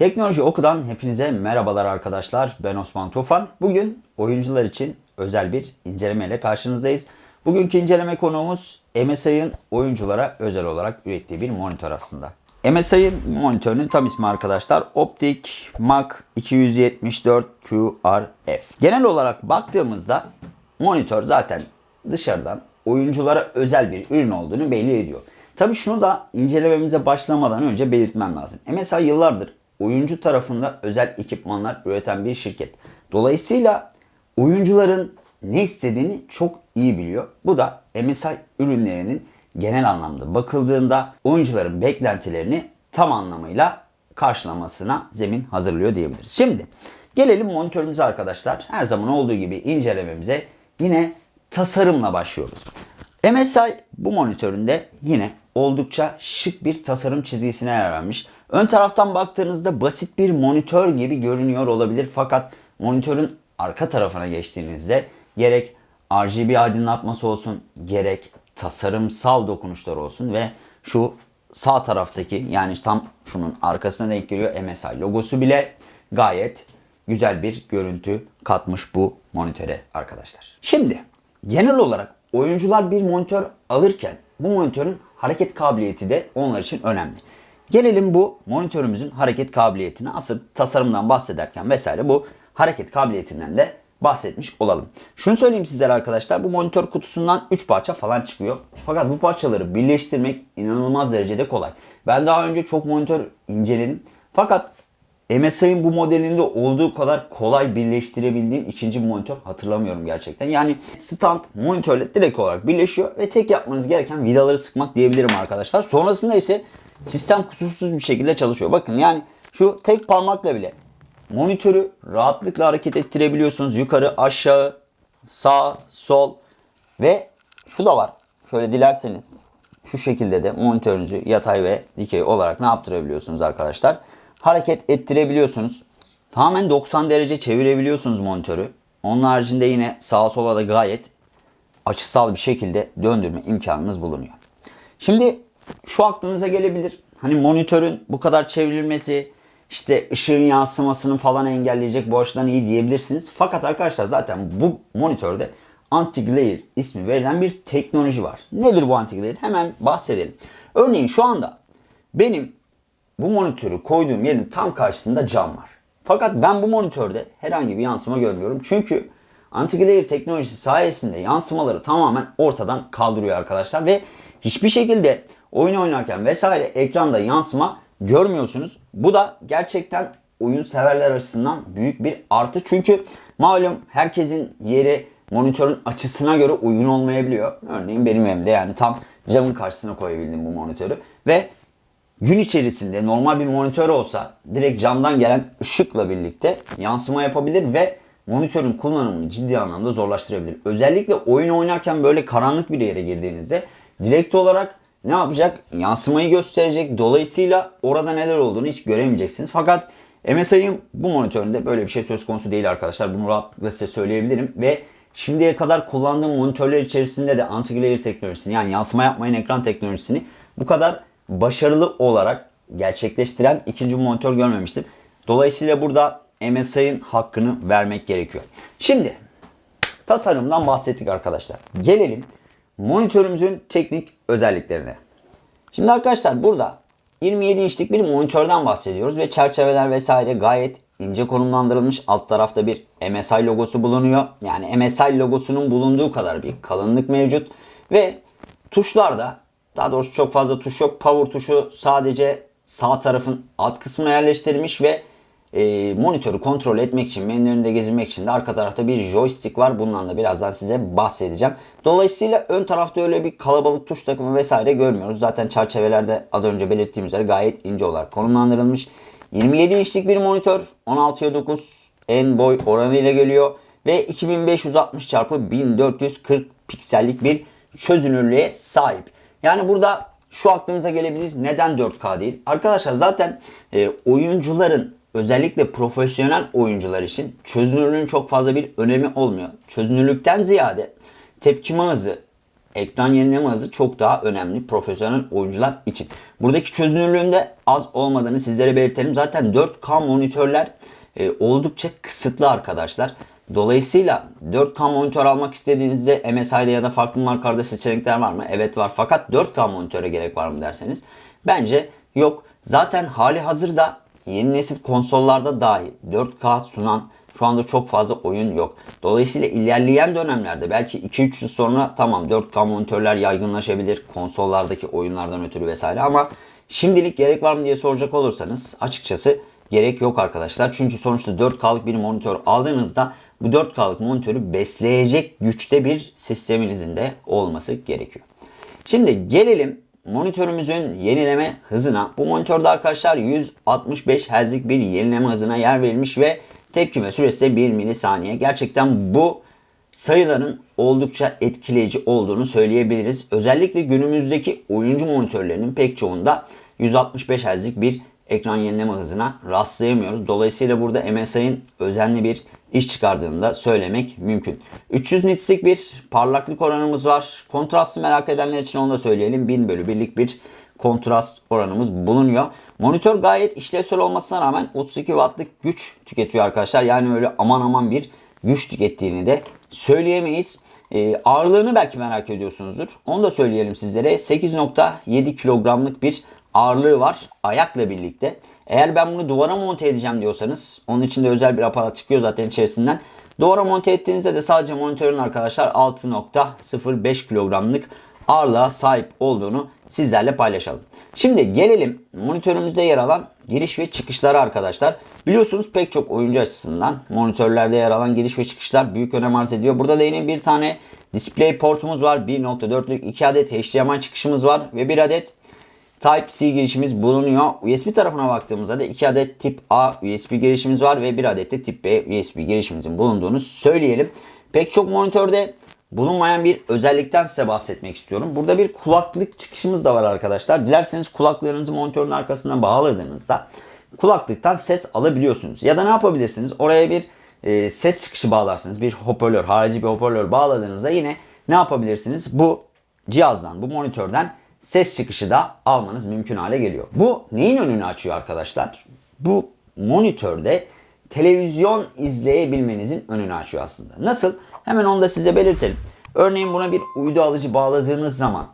Teknoloji Oku'dan hepinize merhabalar arkadaşlar. Ben Osman Tufan. Bugün oyuncular için özel bir inceleme ile karşınızdayız. Bugünkü inceleme konuğumuz MSI'ın oyunculara özel olarak ürettiği bir monitör aslında. MSI'ın monitörünün tam ismi arkadaşlar Optic Mac 274 QRF. Genel olarak baktığımızda monitör zaten dışarıdan oyunculara özel bir ürün olduğunu belli ediyor. Tabi şunu da incelememize başlamadan önce belirtmem lazım. MSI yıllardır oyuncu tarafında özel ekipmanlar üreten bir şirket. Dolayısıyla oyuncuların ne istediğini çok iyi biliyor. Bu da MSI ürünlerinin genel anlamda bakıldığında oyuncuların beklentilerini tam anlamıyla karşılamasına zemin hazırlıyor diyebiliriz. Şimdi gelelim monitörümüze arkadaşlar. Her zaman olduğu gibi incelememize yine tasarımla başlıyoruz. MSI bu monitöründe yine oldukça şık bir tasarım çizgisine yer vermiş. Ön taraftan baktığınızda basit bir monitör gibi görünüyor olabilir fakat monitörün arka tarafına geçtiğinizde gerek RGB aydınlatması olsun gerek tasarımsal dokunuşlar olsun ve şu sağ taraftaki yani tam şunun arkasına denk geliyor MSI logosu bile gayet güzel bir görüntü katmış bu monitöre arkadaşlar. Şimdi genel olarak oyuncular bir monitör alırken bu monitörün hareket kabiliyeti de onlar için önemli. Gelelim bu monitörümüzün hareket kabiliyetine asıl tasarımdan bahsederken vesaire bu hareket kabiliyetinden de bahsetmiş olalım. Şunu söyleyeyim sizlere arkadaşlar bu monitör kutusundan 3 parça falan çıkıyor. Fakat bu parçaları birleştirmek inanılmaz derecede kolay. Ben daha önce çok monitör inceledim. Fakat MSI'ın bu modelinde olduğu kadar kolay birleştirebildiğim ikinci monitör hatırlamıyorum gerçekten. Yani stand monitörle direkt olarak birleşiyor ve tek yapmanız gereken vidaları sıkmak diyebilirim arkadaşlar. Sonrasında ise sistem kusursuz bir şekilde çalışıyor. Bakın yani şu tek parmakla bile monitörü rahatlıkla hareket ettirebiliyorsunuz. Yukarı, aşağı, sağ, sol ve şu da var. Şöyle dilerseniz şu şekilde de monitörünüzü yatay ve dikey olarak ne yaptırabiliyorsunuz arkadaşlar? Hareket ettirebiliyorsunuz. Tamamen 90 derece çevirebiliyorsunuz monitörü. Onun haricinde yine sağa sola da gayet açısal bir şekilde döndürme imkanınız bulunuyor. Şimdi şu aklınıza gelebilir. Hani monitörün bu kadar çevrilmesi işte ışığın yansımasını falan engelleyecek bu açıdan iyi diyebilirsiniz. Fakat arkadaşlar zaten bu monitörde anti-glare ismi verilen bir teknoloji var. Nedir bu anti-glare? Hemen bahsedelim. Örneğin şu anda benim bu monitörü koyduğum yerin tam karşısında cam var. Fakat ben bu monitörde herhangi bir yansıma görmüyorum. Çünkü anti-glare teknolojisi sayesinde yansımaları tamamen ortadan kaldırıyor arkadaşlar ve hiçbir şekilde oyun oynarken vesaire ekranda yansıma görmüyorsunuz. Bu da gerçekten oyun severler açısından büyük bir artı. Çünkü malum herkesin yeri monitörün açısına göre uygun olmayabiliyor. Örneğin benim evimde yani tam camın karşısına koyabildim bu monitörü ve gün içerisinde normal bir monitör olsa direkt camdan gelen ışıkla birlikte yansıma yapabilir ve monitörün kullanımını ciddi anlamda zorlaştırabilir. Özellikle oyun oynarken böyle karanlık bir yere girdiğinizde direkt olarak ne yapacak? Yansımayı gösterecek. Dolayısıyla orada neler olduğunu hiç göremeyeceksiniz. Fakat MSI'ın bu monitöründe böyle bir şey söz konusu değil arkadaşlar. Bunu rahatlıkla size söyleyebilirim. Ve şimdiye kadar kullandığım monitörler içerisinde de anti-glare teknolojisini yani yansıma yapmayan ekran teknolojisini bu kadar başarılı olarak gerçekleştiren ikinci monitör görmemiştim. Dolayısıyla burada MSI'ın hakkını vermek gerekiyor. Şimdi tasarımdan bahsettik arkadaşlar. Gelelim monitörümüzün teknik özelliklerine. Şimdi arkadaşlar burada 27 inçlik bir monitörden bahsediyoruz ve çerçeveler vesaire gayet ince konumlandırılmış. Alt tarafta bir MSI logosu bulunuyor. Yani MSI logosunun bulunduğu kadar bir kalınlık mevcut ve tuşlarda daha doğrusu çok fazla tuş yok. Power tuşu sadece sağ tarafın alt kısmına yerleştirilmiş ve e, monitörü kontrol etmek için, menülerinde gezinmek için de arka tarafta bir joystick var. Bundan da birazdan size bahsedeceğim. Dolayısıyla ön tarafta öyle bir kalabalık tuş takımı vesaire görmüyoruz. Zaten çerçevelerde az önce belirttiğim üzere gayet ince olarak konumlandırılmış. 27 inçlik bir monitör 16'ya 9 en boy oranı ile geliyor ve 2560 x 1440 piksellik bir çözünürlüğe sahip. Yani burada şu aklınıza gelebilir. Neden 4K değil? Arkadaşlar zaten e, oyuncuların özellikle profesyonel oyuncular için çözünürlüğün çok fazla bir önemi olmuyor. Çözünürlükten ziyade tepkime hızı, ekran yenileme hızı çok daha önemli profesyonel oyuncular için. Buradaki çözünürlüğün de az olmadığını sizlere belirtelim. Zaten 4K monitörler e, oldukça kısıtlı arkadaşlar. Dolayısıyla 4K monitör almak istediğinizde MSI'de ya da farklı markalarda seçenekler var mı? Evet var. Fakat 4K monitöre gerek var mı derseniz bence yok. Zaten hali hazırda yeni nesil konsollarda dahi 4K sunan şu anda çok fazla oyun yok. Dolayısıyla ilerleyen dönemlerde belki 2-3 yıl sonra tamam 4K monitörler yaygınlaşabilir konsollardaki oyunlardan ötürü vesaire ama şimdilik gerek var mı diye soracak olursanız açıkçası gerek yok arkadaşlar. Çünkü sonuçta 4K'lık bir monitör aldığınızda bu 4K'lık monitörü besleyecek güçte bir sisteminizin de olması gerekiyor. Şimdi gelelim monitörümüzün yenileme hızına. Bu monitörde arkadaşlar 165 Hz'lik bir yenileme hızına yer verilmiş ve tepkime süresi de 1 milisaniye. Gerçekten bu sayıların oldukça etkileyici olduğunu söyleyebiliriz. Özellikle günümüzdeki oyuncu monitörlerinin pek çoğunda 165 Hz'lik bir ekran yenileme hızına rastlayamıyoruz. Dolayısıyla burada MSI'ın özenli bir iş çıkardığını da söylemek mümkün. 300 nits'lik bir parlaklık oranımız var. Kontrastı merak edenler için onu da söyleyelim. 1000 bölü 1'lik bir kontrast oranımız bulunuyor. Monitör gayet işlevsel olmasına rağmen 32 wattlık güç tüketiyor arkadaşlar. Yani öyle aman aman bir güç tükettiğini de söyleyemeyiz. Ee, ağırlığını belki merak ediyorsunuzdur. Onu da söyleyelim sizlere. 8.7 kilogramlık bir ağırlığı var ayakla birlikte. Eğer ben bunu duvara monte edeceğim diyorsanız onun için de özel bir aparat çıkıyor zaten içerisinden. Duvara monte ettiğinizde de sadece monitörün arkadaşlar 6.05 kilogramlık ağırlığa sahip olduğunu sizlerle paylaşalım. Şimdi gelelim monitörümüzde yer alan giriş ve çıkışlara arkadaşlar. Biliyorsunuz pek çok oyuncu açısından monitörlerde yer alan giriş ve çıkışlar büyük önem arz ediyor. Burada da yine bir tane display portumuz var. 1.4'lük 2 adet HDMI çıkışımız var ve bir adet Type-C girişimiz bulunuyor. USB tarafına baktığımızda da 2 adet tip A USB girişimiz var ve bir adet de tip B USB girişimizin bulunduğunu söyleyelim. Pek çok monitörde bulunmayan bir özellikten size bahsetmek istiyorum. Burada bir kulaklık çıkışımız da var arkadaşlar. Dilerseniz kulaklarınızı monitörün arkasına bağladığınızda kulaklıktan ses alabiliyorsunuz. Ya da ne yapabilirsiniz? Oraya bir e, ses çıkışı bağlarsınız. Bir hoparlör, harici bir hoparlör bağladığınızda yine ne yapabilirsiniz? Bu cihazdan, bu monitörden ses çıkışı da almanız mümkün hale geliyor. Bu neyin önünü açıyor arkadaşlar? Bu monitörde televizyon izleyebilmenizin önünü açıyor aslında. Nasıl? Hemen onu da size belirtelim. Örneğin buna bir uydu alıcı bağladığınız zaman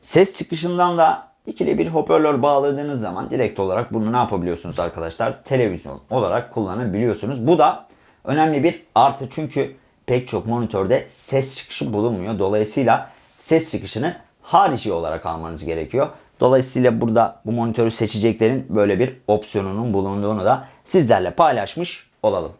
ses çıkışından da ikili bir hoparlör bağladığınız zaman direkt olarak bunu ne yapabiliyorsunuz arkadaşlar? Televizyon olarak kullanabiliyorsunuz. Bu da önemli bir artı çünkü pek çok monitörde ses çıkışı bulunmuyor. Dolayısıyla ses çıkışını harici olarak almanız gerekiyor. Dolayısıyla burada bu monitörü seçeceklerin böyle bir opsiyonunun bulunduğunu da sizlerle paylaşmış olalım.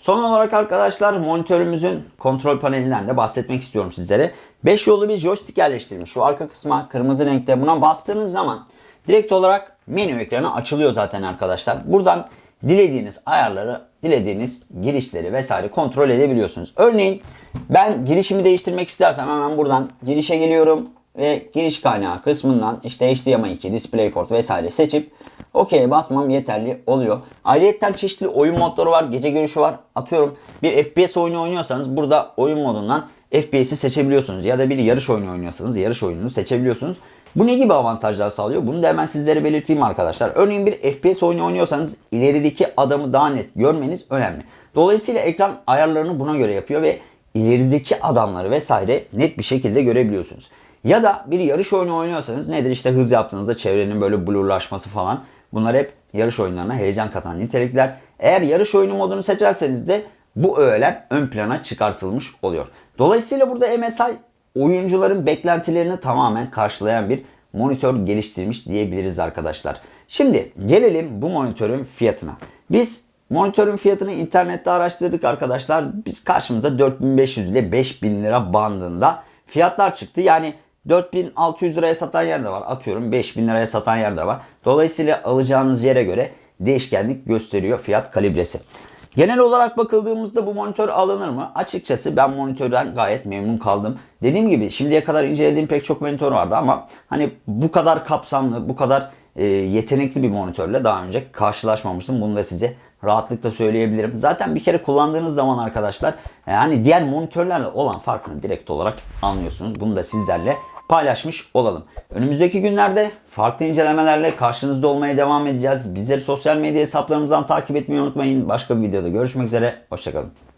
Son olarak arkadaşlar monitörümüzün kontrol panelinden de bahsetmek istiyorum sizlere. 5 yollu bir joystick yerleştirilmiş. Şu arka kısma kırmızı renkte buna bastığınız zaman direkt olarak menü ekranı açılıyor zaten arkadaşlar. Buradan dilediğiniz ayarları, dilediğiniz girişleri vesaire kontrol edebiliyorsunuz. Örneğin ben girişimi değiştirmek istersem hemen buradan girişe geliyorum ve giriş kaynağı kısmından işte HDMI 2, DisplayPort vesaire seçip OK'ye basmam yeterli oluyor. Ayrıca çeşitli oyun modları var. Gece görüşü var. Atıyorum bir FPS oyunu oynuyorsanız burada oyun modundan FPS'i seçebiliyorsunuz. Ya da bir yarış oyunu oynuyorsanız yarış oyununu seçebiliyorsunuz. Bu ne gibi avantajlar sağlıyor? Bunu da hemen sizlere belirteyim arkadaşlar. Örneğin bir FPS oyunu oynuyorsanız ilerideki adamı daha net görmeniz önemli. Dolayısıyla ekran ayarlarını buna göre yapıyor ve ilerideki adamları vesaire net bir şekilde görebiliyorsunuz. Ya da bir yarış oyunu oynuyorsanız nedir işte hız yaptığınızda çevrenin böyle blurlaşması falan. Bunlar hep yarış oyunlarına heyecan katan nitelikler. Eğer yarış oyunu modunu seçerseniz de bu öğeler ön plana çıkartılmış oluyor. Dolayısıyla burada MSI oyuncuların beklentilerini tamamen karşılayan bir monitör geliştirmiş diyebiliriz arkadaşlar. Şimdi gelelim bu monitörün fiyatına. Biz monitörün fiyatını internette araştırdık arkadaşlar. Biz karşımıza 4500 ile 5000 lira bandında fiyatlar çıktı. Yani 4600 liraya satan yer de var. Atıyorum 5000 liraya satan yer de var. Dolayısıyla alacağınız yere göre değişkenlik gösteriyor fiyat kalibresi. Genel olarak bakıldığımızda bu monitör alınır mı? Açıkçası ben monitörden gayet memnun kaldım. Dediğim gibi şimdiye kadar incelediğim pek çok monitör vardı ama hani bu kadar kapsamlı, bu kadar e, yetenekli bir monitörle daha önce karşılaşmamıştım. Bunu da size rahatlıkla söyleyebilirim. Zaten bir kere kullandığınız zaman arkadaşlar yani diğer monitörlerle olan farkını direkt olarak anlıyorsunuz. Bunu da sizlerle paylaşmış olalım. Önümüzdeki günlerde farklı incelemelerle karşınızda olmaya devam edeceğiz. Bizleri sosyal medya hesaplarımızdan takip etmeyi unutmayın. Başka bir videoda görüşmek üzere. Hoşçakalın.